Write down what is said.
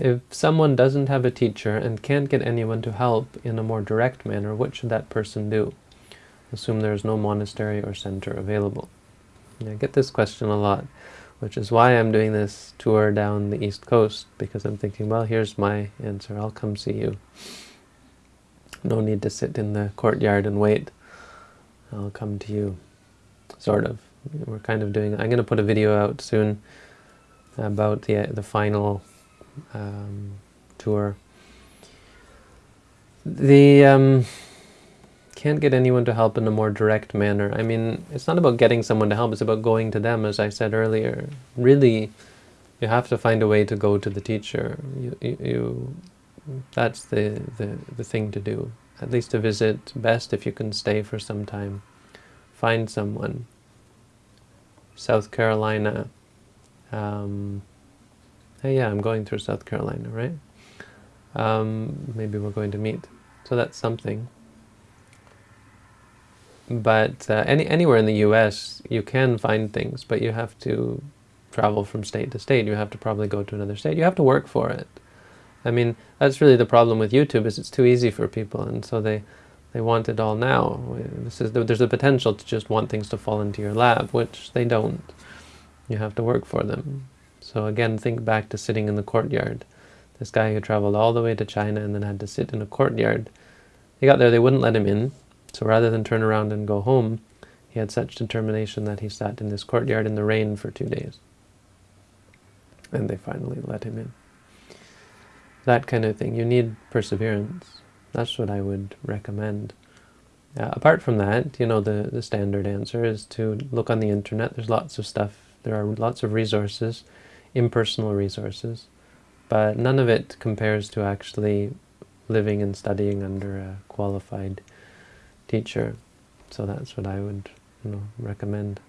If someone doesn't have a teacher and can't get anyone to help in a more direct manner, what should that person do? Assume there is no monastery or center available. I get this question a lot, which is why I'm doing this tour down the East Coast, because I'm thinking, well, here's my answer. I'll come see you. No need to sit in the courtyard and wait. I'll come to you, sort of. We're kind of doing, I'm going to put a video out soon about the, the final um, tour. The um, can't get anyone to help in a more direct manner. I mean, it's not about getting someone to help, it's about going to them, as I said earlier. Really, you have to find a way to go to the teacher. You, you, you that's the, the, the thing to do. At least to visit, best if you can stay for some time. Find someone. South Carolina. Um, hey, yeah, I'm going through South Carolina, right? Um, maybe we're going to meet. So that's something. But uh, any anywhere in the U.S., you can find things, but you have to travel from state to state. You have to probably go to another state. You have to work for it. I mean, that's really the problem with YouTube, is it's too easy for people, and so they they want it all now. This is there's a potential to just want things to fall into your lap, which they don't. You have to work for them. So again, think back to sitting in the courtyard. This guy who traveled all the way to China and then had to sit in a courtyard. He got there, they wouldn't let him in. So rather than turn around and go home, he had such determination that he sat in this courtyard in the rain for two days. And they finally let him in. That kind of thing. You need perseverance. That's what I would recommend. Uh, apart from that, you know, the, the standard answer is to look on the internet. There's lots of stuff. There are lots of resources impersonal resources, but none of it compares to actually living and studying under a qualified teacher. So that's what I would you know, recommend.